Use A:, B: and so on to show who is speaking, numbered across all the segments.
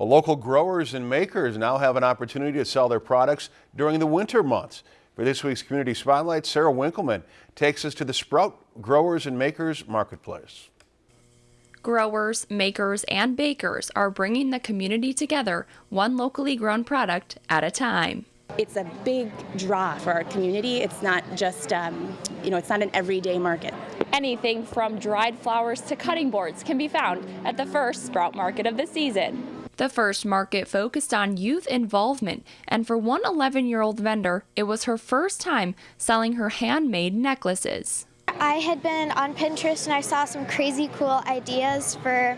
A: Well, local growers and makers now have an opportunity to sell their products during the winter months. For this week's Community Spotlight, Sarah Winkleman takes us to the Sprout Growers and Makers Marketplace.
B: Growers, makers, and bakers are bringing the community together, one locally grown product at a time.
C: It's a big draw for our community. It's not just, um, you know, it's not an everyday market.
B: Anything from dried flowers to cutting boards can be found at the first Sprout Market of the season. The first market focused on youth involvement, and for one 11 year old vendor, it was her first time selling her handmade necklaces.
D: I had been on Pinterest and I saw some crazy cool ideas for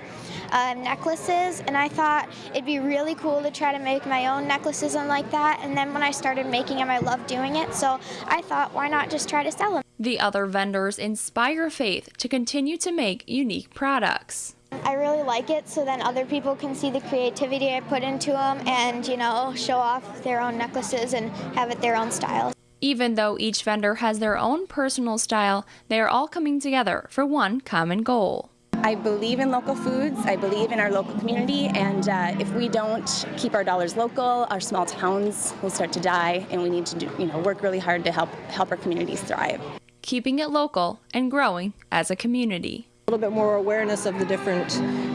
D: uh, necklaces, and I thought it'd be really cool to try to make my own necklaces and like that. And then when I started making them, I loved doing it, so I thought, why not just try to sell them?
B: The other vendors inspire Faith to continue to make unique products.
D: I really like it so then other people can see the creativity I put into them and, you know, show off their own necklaces and have it their own style.
B: Even though each vendor has their own personal style, they are all coming together for one common goal.
C: I believe in local foods. I believe in our local community, and uh, if we don't keep our dollars local, our small towns will start to die, and we need to do, you know, work really hard to help help our communities thrive.
B: Keeping it local and growing as a community
E: little bit more awareness of the different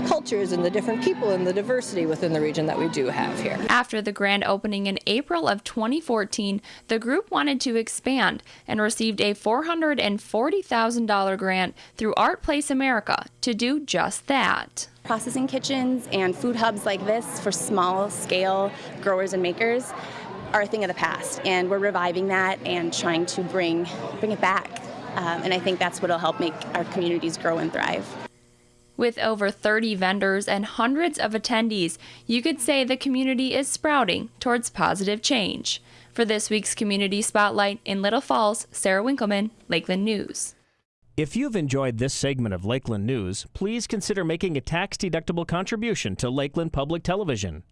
E: cultures and the different people and the diversity within the region that we do have here.
B: After the grand opening in April of 2014, the group wanted to expand and received a $440,000 grant through Art Place America to do just that.
C: Processing kitchens and food hubs like this for small scale growers and makers are a thing of the past and we're reviving that and trying to bring bring it back um, and I think that's what will help make our communities grow and thrive.
B: With over 30 vendors and hundreds of attendees, you could say the community is sprouting towards positive change. For this week's Community Spotlight in Little Falls, Sarah Winkleman, Lakeland News.
F: If you've enjoyed this segment of Lakeland News, please consider making a tax-deductible contribution to Lakeland Public Television.